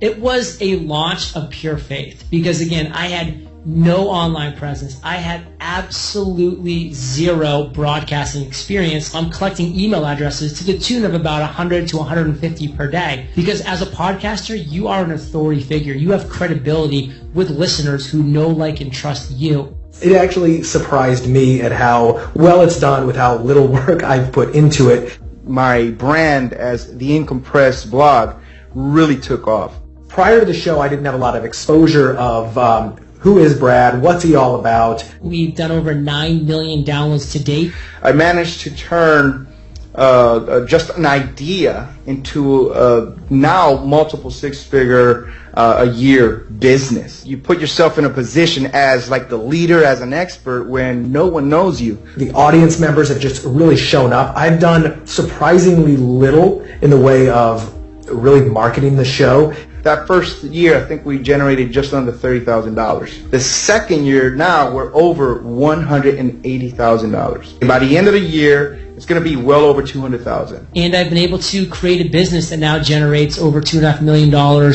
It was a launch of pure faith because again, I had no online presence. I had absolutely zero broadcasting experience. I'm collecting email addresses to the tune of about 100 to 150 per day. Because as a podcaster, you are an authority figure. You have credibility with listeners who know, like, and trust you. It actually surprised me at how well it's done with how little work I've put into it. My brand as the Incompressed blog really took off. Prior to the show, I didn't have a lot of exposure of um, who is Brad? What's he all about? We've done over 9 million downloads to date. I managed to turn uh, uh, just an idea into a now multiple six-figure uh, a year business. You put yourself in a position as like the leader, as an expert when no one knows you. The audience members have just really shown up. I've done surprisingly little in the way of really marketing the show. That first year, I think we generated just under $30,000. The second year, now we're over $180,000. By the end of the year, it's going to be well over 200,000. And I've been able to create a business that now generates over $2.5 million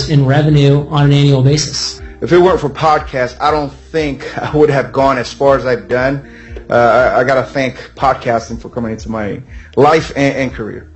in revenue on an annual basis. If it weren't for podcasts, I don't think I would have gone as far as I've done. Uh, I, I got to thank podcasting for coming into my life and, and career.